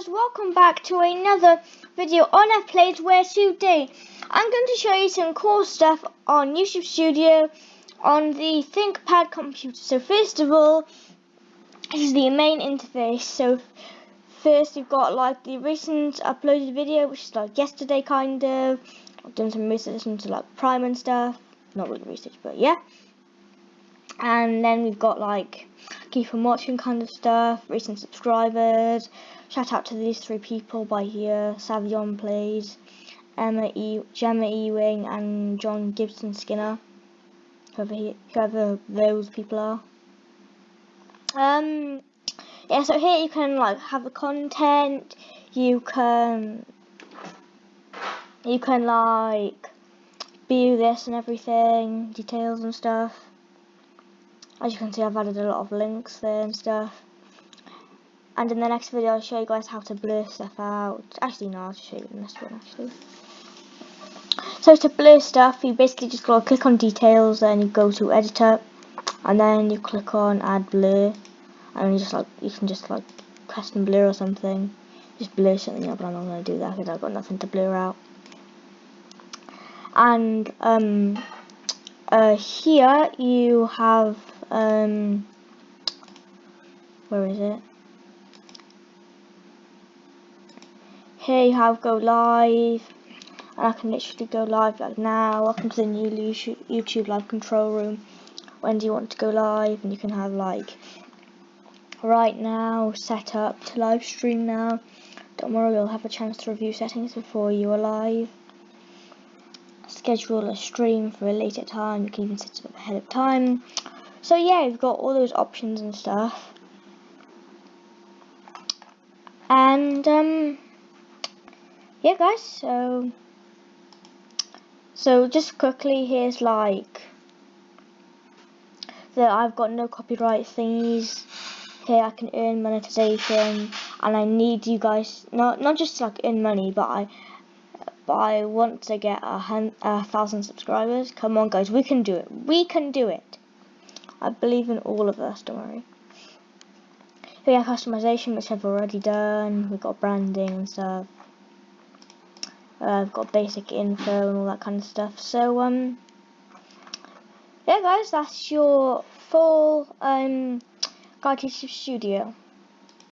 guys, welcome back to another video on Plays where today I'm going to show you some cool stuff on YouTube Studio on the ThinkPad computer. So first of all, this is the main interface. So first you've got like the recent uploaded video, which is like yesterday kind of. I've done some research into like Prime and stuff. Not really research, but yeah. And then we've got like keep on watching kind of stuff, recent subscribers. Shout out to these three people by here, Savion Plays, Emma E Gemma Ewing and John Gibson Skinner. Whoever he, whoever those people are. Um yeah, so here you can like have the content, you can you can like view this and everything, details and stuff. As you can see I've added a lot of links there and stuff. And in the next video I'll show you guys how to blur stuff out. Actually no, I'll show you in this one actually. So to blur stuff you basically just go click on details then you go to editor and then you click on add blur and you just like you can just like custom blur or something. Just blur something up but I'm not gonna do that because I've got nothing to blur out. And um uh, here you have um, where is it? Here you have go live, and I can literally go live like now. Welcome to the new YouTube live control room. When do you want to go live? And you can have like right now set up to live stream now. Don't worry, you'll have a chance to review settings before you are live. Schedule a stream for a later time. You can even set it up ahead of time. So yeah, you've got all those options and stuff. And um yeah guys, so so just quickly here's like that I've got no copyright thingies. Here I can earn monetization and I need you guys not not just like earn money but I but I want to get a, a thousand subscribers. Come on guys, we can do it. We can do it. I believe in all of us, don't worry. We have customization, which I've already done. We've got branding and stuff. Uh, I've got basic info and all that kind of stuff. So, um, yeah, guys, that's your full um, guide to Studio.